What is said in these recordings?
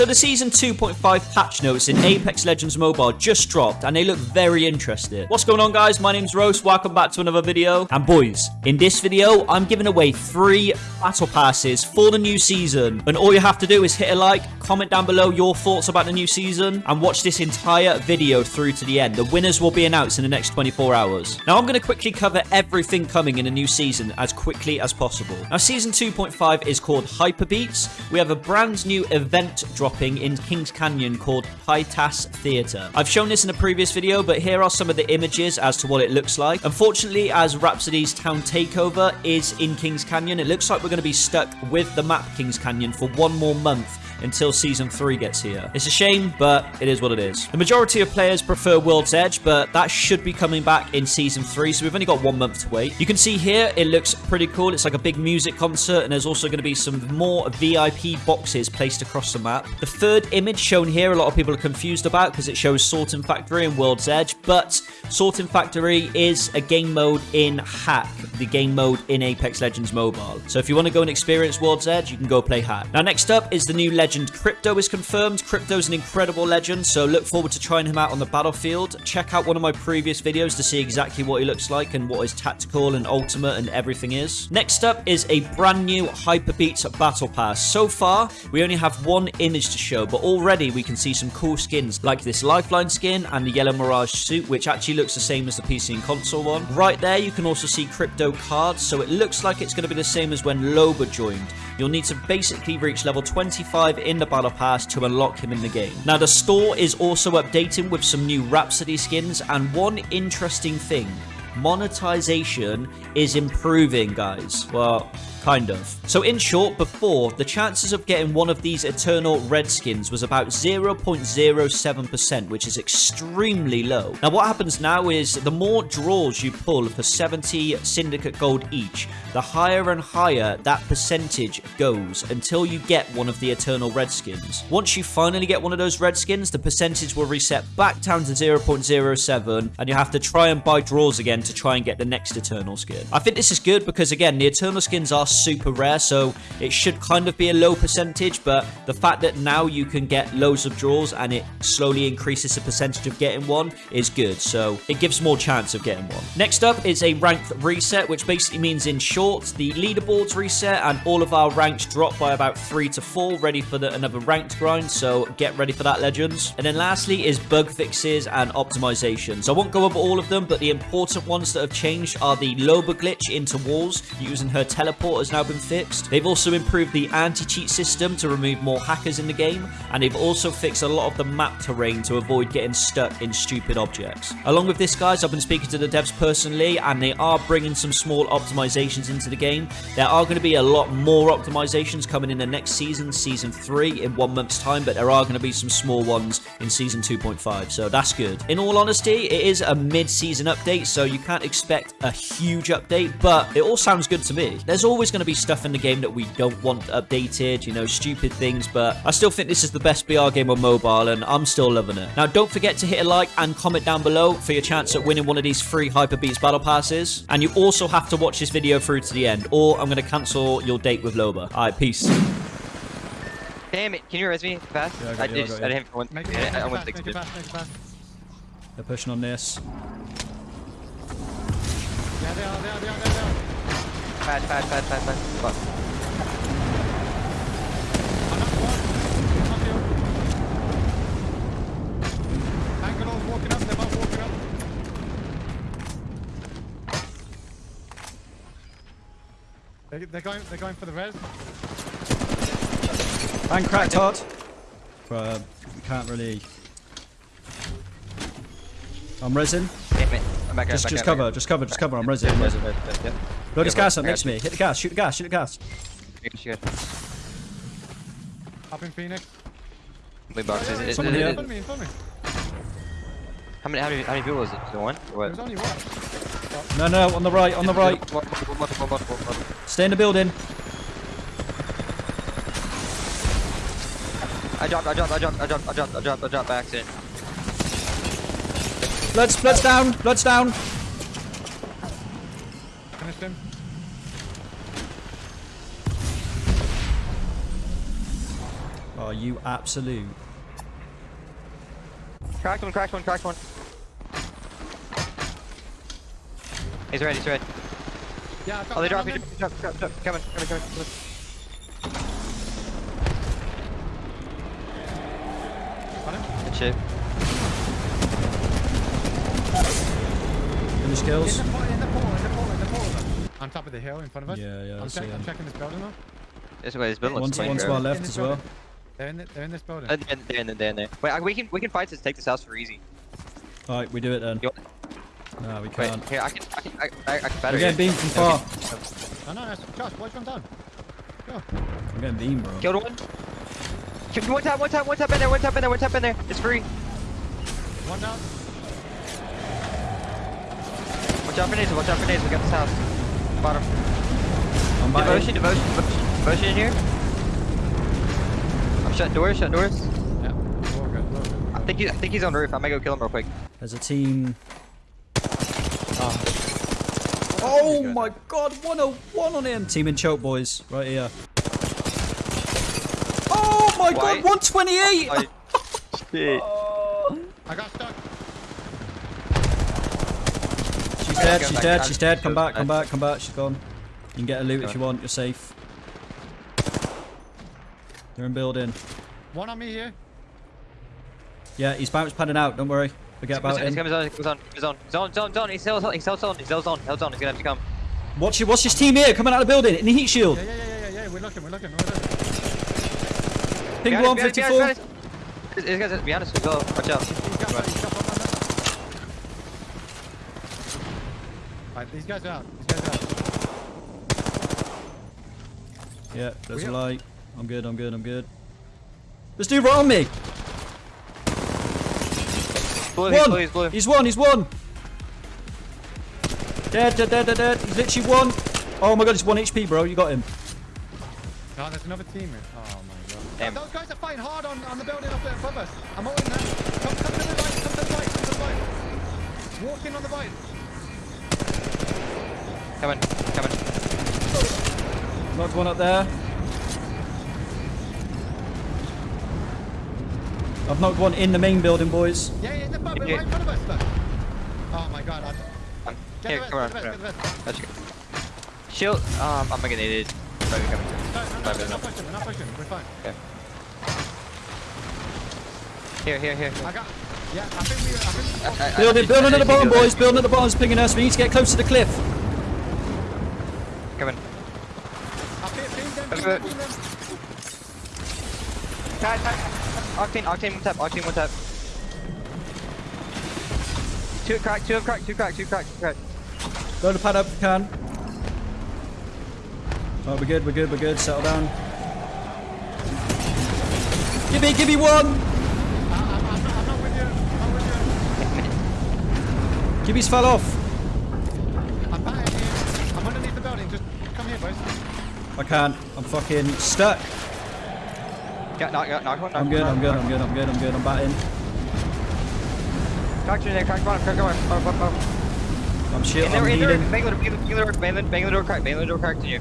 So the Season 2.5 patch notes in Apex Legends Mobile just dropped and they look very interesting. What's going on guys? My name's Rose. Welcome back to another video. And boys, in this video, I'm giving away three battle passes for the new season. And all you have to do is hit a like, comment down below your thoughts about the new season, and watch this entire video through to the end. The winners will be announced in the next 24 hours. Now I'm going to quickly cover everything coming in a new season as quickly as possible. Now Season 2.5 is called Hyperbeats. We have a brand new event dropping in Kings Canyon called Pytas Theatre. I've shown this in a previous video, but here are some of the images as to what it looks like. Unfortunately, as Rhapsody's town takeover is in Kings Canyon, it looks like we're going to be stuck with the map Kings Canyon for one more month until Season 3 gets here. It's a shame, but it is what it is. The majority of players prefer World's Edge, but that should be coming back in Season 3, so we've only got one month to wait. You can see here, it looks pretty cool. It's like a big music concert, and there's also going to be some more VIP boxes placed across the map. The third image shown here, a lot of people are confused about because it shows Sorting Factory and World's Edge, but Sorting Factory is a game mode in Hack, the game mode in Apex Legends Mobile. So if you want to go and experience World's Edge, you can go play Hack. Now, next up is the new legend Crypto is confirmed. Crypto's an incredible legend, so look forward to trying him out on the battlefield. Check out one of my previous videos to see exactly what he looks like and what his tactical and ultimate and everything is. Next up is a brand new Hyperbeats Battle Pass. So far, we only have one image to show, but already we can see some cool skins like this Lifeline skin and the Yellow Mirage suit, which actually looks the same as the PC and console one. Right there, you can also see Crypto cards, so it looks like it's going to be the same as when Loba joined. You'll need to basically reach level 25 in the Battle Pass to unlock him in the game. Now, the store is also updating with some new Rhapsody skins, and one interesting thing monetization is improving, guys. Well, kind of. So in short, before, the chances of getting one of these Eternal Red skins was about 0.07%, which is extremely low. Now what happens now is the more draws you pull for 70 Syndicate Gold each, the higher and higher that percentage goes until you get one of the Eternal Red skins. Once you finally get one of those red skins, the percentage will reset back down to 0.07 and you have to try and buy draws again to try and get the next Eternal skin. I think this is good because again, the Eternal skins are super rare, so it should kind of be a low percentage, but the fact that now you can get loads of draws and it slowly increases the percentage of getting one is good, so it gives more chance of getting one. Next up is a ranked reset, which basically means in short, the leaderboards reset and all of our ranks drop by about 3 to 4, ready for the, another ranked grind, so get ready for that, Legends. And then lastly is bug fixes and optimizations. I won't go over all of them, but the important ones that have changed are the Loba glitch into walls using her teleport has now been fixed. They've also improved the anti-cheat system to remove more hackers in the game, and they've also fixed a lot of the map terrain to avoid getting stuck in stupid objects. Along with this, guys, I've been speaking to the devs personally, and they are bringing some small optimizations into the game. There are going to be a lot more optimizations coming in the next season, Season 3, in one month's time, but there are going to be some small ones in Season 2.5, so that's good. In all honesty, it is a mid-season update, so you can't expect a huge update, but it all sounds good to me. There's always going to be stuff in the game that we don't want updated, you know, stupid things, but I still think this is the best BR game on mobile, and I'm still loving it. Now, don't forget to hit a like and comment down below for your chance at winning one of these free Hyper Beats Battle Passes, and you also have to watch this video through to the end, or I'm going to cancel your date with Loba. Alright, peace. Damn it, can you res me fast? Yeah, I got I, you, I just, got I didn't want, Make it, I, make I it went fast, make it fast, make it fast. They're pushing on this. Yeah, they are, they are, they are, they are, they are. Fast, fast, fast, fast, fast. Fuck. Another one. Up here. Bangalore walking up, they're both walking up. They, they're going, they're going for the res. Bang cracked hard. But uh, we can't really. I'm resin. Damn it. I'm back Just, back just back cover, back. just cover, just cover. I'm resin. I'm Yeah, resin. yeah, yeah, yeah. Load his gas but up next to me. Hit the gas. Shoot the gas. Shoot the gas. Good, good. Up in Phoenix. Big boxes. Yeah, yeah, It- Someone it- here. in it- front of me, in front of me. How many, how many, how many people was it? The one? Or There's what? only one. No, no, on the right, on the right. Stay in the building. I dropped, I dropped, I dropped, I dropped, I dropped, I dropped, I dropped by accident. Blood's, blood's down. Blood's down. Finished him. Oh, Are you absolute? Cracked one, cracked one, cracked one. He's red, he's red. Yeah, I've Oh, they one drop, on he them. drop, drop, drop. Coming, coming, coming. coming. Got him. Good shit. Finish In the in the port, in the port, in the port. On top of the hill in front of us. Yeah, yeah, I I'm, check, I'm checking this building now. This way, this building One looks to, one to our left as well. They're in, the, they're in this building. Uh, They're in, they're in, they're in there. Wait, we can, we can fight this, take this house for easy. Alright, we do it then. You No, we can't. here, I can, I can, I, I, I can better We're getting you. beamed from far. No, no, no. Josh, watch one down. Go. I'm getting beamed, bro. Killed one. Killed one tap, one tap, one tap in there, one tap in there, one tap in there. It's free. One down. Watch out for nades, watch out for nades. We got this house. Bottom. I'm back Devotion, devotion, devotion. Devotion in here. I'm shutting doors, shutting doors. Yeah. We're good. We're good. I think he, I think he's on the roof. I might go kill him real quick. There's a team. Ah. Oh, Oh my god, 101 on him. Team in choke, boys. Right here. Oh my Why? god, 128! I, shit. Oh. I got stuck. She's dead, she's dead, she's dead. Come back, come back. back, come back. She's gone. You can get a loot if you want. You're safe. They're in building. One on me here. Yeah, he's bounce padding out. Don't worry. Forget about He's him. coming zone, he's coming zone, he's on. zone, zone, zone. He's on. he's still zone, he's still zone, he's still zone. He's gonna have to come. Watch it. Watch this team here coming out of the building in the heat shield. Yeah, yeah, yeah, yeah, yeah. We're looking, we're looking, we're looking. Ping Behind us, behind us, 154. behind us, behind us. This guy's behind us as well. Watch out. He's got one, he's got one on that. Right, these guys are out. These guys are out. Yeah, there's a light. I'm good, I'm good, I'm good. This dude right on me. Blue, One. blue, he's blue. He's one, he's one. Dead, dead, dead, dead, dead. He's literally one. Oh my god, he's one HP, bro. You got him. Oh, there's another team here. Oh my god. Damn. Those guys are fighting hard on, on the building up there above us. I'm holding them. Come, come to the right, come to the right, come to the right. Walk in on the right. Coming, coming. Knocked one up there. I've knocked one in the main building, boys. Yeah, yeah, in the front, Yeah. right in front of us. Look. Oh my god. I, Um, get here, the rest, come on, the rest, get the rest. Let's go. Shield, um, I'm gonna get needed. Sorry, coming. No, no, no, Five we're not pushing, we're not pushing. We're fine. Okay. Here, here, here. I got, yeah, I think we, I think we I- I- Building, I- building I at the bottom, boys. Building at the bottom is pinging us. We need to get close to the cliff. Coming. I think ping them, ping Okay. them, ping them. Tap, tap. Octane, octane, one tap, octane, one tap. Two crack, two have crack, two crack, two crack, two crack. Go to pad up if you can. Oh, we're good, we're good, we're good. Settle down. Give me, give me one. I, I'm, I'm, not, I'm not with you. I'm not with Gibby's fell off. I'm batting here. I'm underneath the building. Just come here, boys. I can't. I'm fucking stuck. Got, knock, knock, knock knock I'm good, one. I'm good, I'm good, I'm good, I'm good. I'm batting. Crack's in there, crack bottom, crack bottom, bottom, bottom, bottom. I'm shit. In there, I'm in there, healing. bang the door, bang the door, bang the, bang the door, crack, bang the door, crack to you.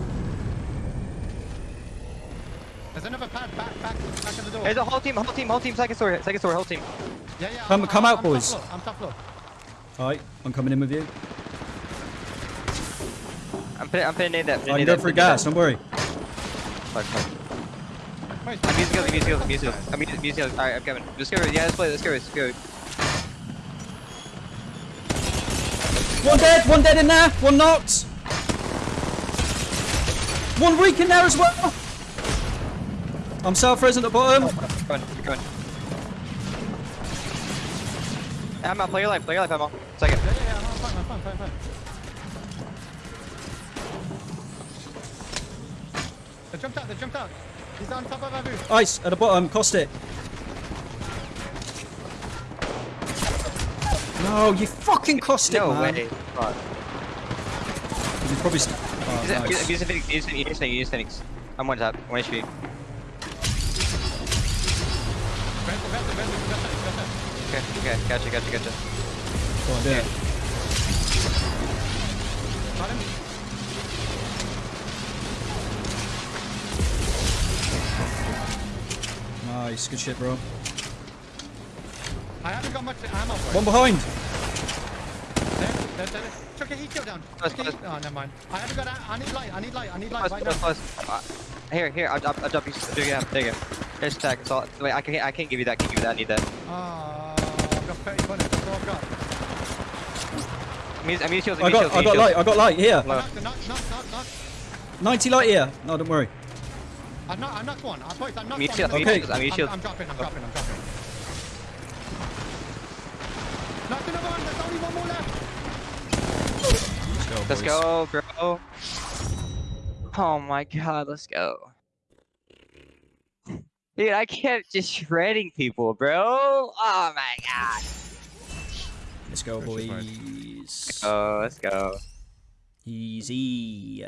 There's another pad back, back, back of the door. There's a whole team, whole team, whole team, second story, second story, whole team. Yeah, yeah. Come- I'm, come I'm, out, I'm boys. Top floor. I'm top floor. Alright, I'm coming in with you. I'm putting, I'm putting in that. I can go for gas, don't worry. Fuck, fuck. I'm using skills, I'm using skills, I'm using skills. I'm using using. Alright, I'm coming. Let's go, yeah, let's play, let's go, let's go. One dead, one dead in there, one knocked. One weak in there as well. I'm self res at the bottom. Come on, keep going. Ammo, play your life, play your life, Ammo. Second. Yeah, yeah, yeah. I'm fine, I'm fine, fine, fine. They jumped out, they jumped out. He's on top of Abu. Ice at the bottom, Caustic. No, you fucking Caustic, No man. way. Fuck. He's probably. Oh, Use it, nice. use it, use Phoenix, it, it, Phoenix. I'm one tap, one HP. Okay, okay, gotcha, gotcha, gotcha. Go on, do it. Got him. Nice. Good shit, bro. I haven't got much ammo for One behind. There, there, there. Chuck a heat kill down. Close, Chuck close. Oh, never mind. I haven't got. a- I need light. I need light. I need light Close, right close, now. close. Uh, here, here, I'll, I'll, I'll drop you. There you go, there you go. Here's the tag. So, wait, I can't, I can't give you that. Can't give you that. I need that. Oh, I've got 30 bullets. That's all I've got. I mean, I mean, shields, I I got, shields, I got shields. light. I got light here. I Low. knocked, knock, knock, knock, knock. 90 light here. No, don't worry. I knocked, I knocked one. I boys, I knocked Me one. shield, I'm me Okay. I mean, I'm, shields. I'm dropping, I'm dropping, I'm dropping. Knocked another one. There's only one more left. Let's go, bro. Oh my god, let's go. Dude, I kept just shredding people, bro. Oh my god. Let's go, Pressure boys. Oh, let's go. Easy.